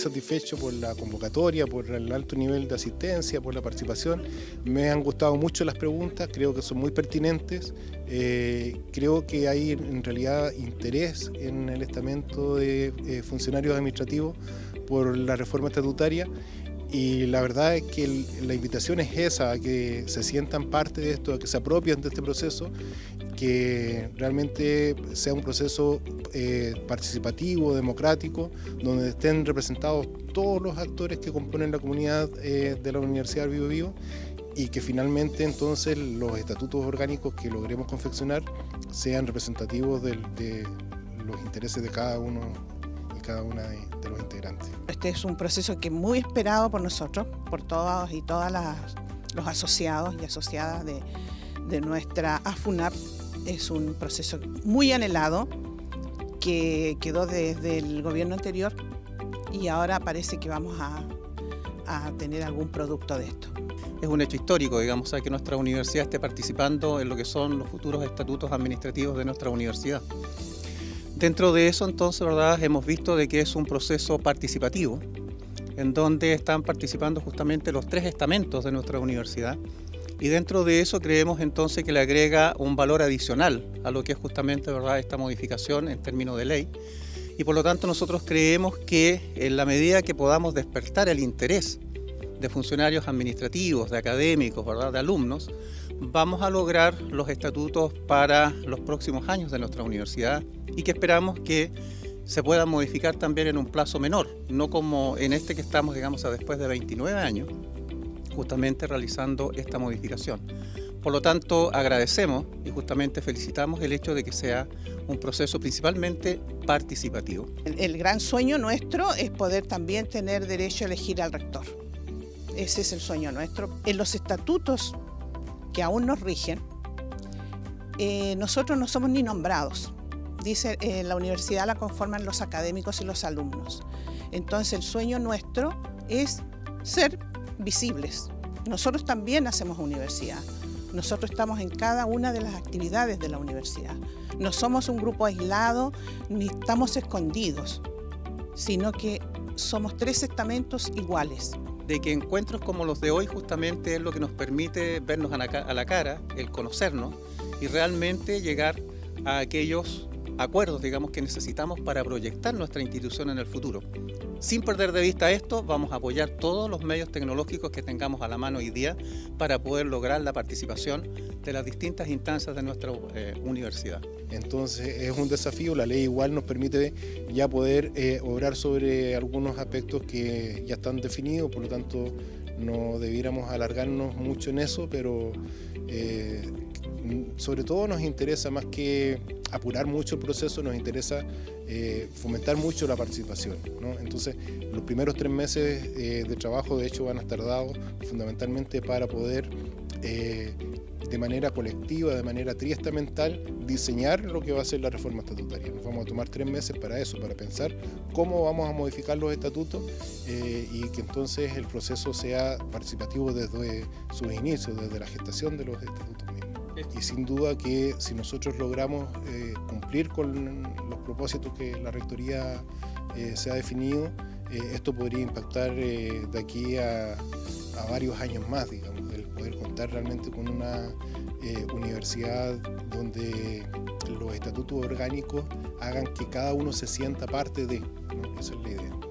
satisfecho por la convocatoria, por el alto nivel de asistencia, por la participación. Me han gustado mucho las preguntas, creo que son muy pertinentes. Eh, creo que hay en realidad interés en el estamento de eh, funcionarios administrativos por la reforma estatutaria y la verdad es que la invitación es esa, a que se sientan parte de esto, a que se apropien de este proceso, que realmente sea un proceso eh, participativo, democrático, donde estén representados todos los actores que componen la comunidad eh, de la Universidad Vivo Vivo y que finalmente entonces los estatutos orgánicos que logremos confeccionar sean representativos de los intereses de cada uno y cada una de, de los integrantes. Este es un proceso que es muy esperado por nosotros, por todos y todas las, los asociados y asociadas de, de nuestra AFUNAP. Es un proceso muy anhelado que quedó desde el gobierno anterior y ahora parece que vamos a, a tener algún producto de esto. Es un hecho histórico, digamos, que nuestra universidad esté participando en lo que son los futuros estatutos administrativos de nuestra universidad. Dentro de eso, entonces, ¿verdad? hemos visto de que es un proceso participativo, en donde están participando justamente los tres estamentos de nuestra universidad, y dentro de eso creemos entonces que le agrega un valor adicional a lo que es justamente ¿verdad? esta modificación en términos de ley, y por lo tanto nosotros creemos que en la medida que podamos despertar el interés de funcionarios administrativos, de académicos, ¿verdad? de alumnos, vamos a lograr los estatutos para los próximos años de nuestra universidad y que esperamos que se puedan modificar también en un plazo menor, no como en este que estamos, digamos, a después de 29 años, justamente realizando esta modificación. Por lo tanto, agradecemos y justamente felicitamos el hecho de que sea un proceso principalmente participativo. El, el gran sueño nuestro es poder también tener derecho a elegir al rector. Ese es el sueño nuestro. En los estatutos que aún nos rigen, eh, nosotros no somos ni nombrados. Dice, eh, la universidad la conforman los académicos y los alumnos. Entonces el sueño nuestro es ser visibles. Nosotros también hacemos universidad. Nosotros estamos en cada una de las actividades de la universidad. No somos un grupo aislado ni estamos escondidos, sino que somos tres estamentos iguales de que encuentros como los de hoy justamente es lo que nos permite vernos a la, cara, el conocernos y realmente llegar a aquellos acuerdos, digamos, que necesitamos para proyectar nuestra institución en el futuro. Sin perder de vista esto, vamos a apoyar todos los medios tecnológicos que tengamos a la mano hoy día para poder lograr la participación de las distintas instancias de nuestra eh, universidad. Entonces es un desafío, la ley igual nos permite ya poder eh, obrar sobre algunos aspectos que ya están definidos, por lo tanto no debiéramos alargarnos mucho en eso, pero eh, sobre todo nos interesa más que apurar mucho el proceso, nos interesa fomentar mucho la participación. Entonces, los primeros tres meses de trabajo, de hecho, van a estar dados fundamentalmente para poder, de manera colectiva, de manera triestamental, diseñar lo que va a ser la reforma estatutaria. Nos vamos a tomar tres meses para eso, para pensar cómo vamos a modificar los estatutos y que entonces el proceso sea participativo desde sus inicios, desde la gestación de los estatutos mismos y sin duda que si nosotros logramos eh, cumplir con los propósitos que la Rectoría eh, se ha definido, eh, esto podría impactar de aquí a, a, varios años más, digamos, poder contar realmente con una universidad donde los estatutos orgánicos hagan que cada uno se sienta parte de, ¿no? esa es la idea.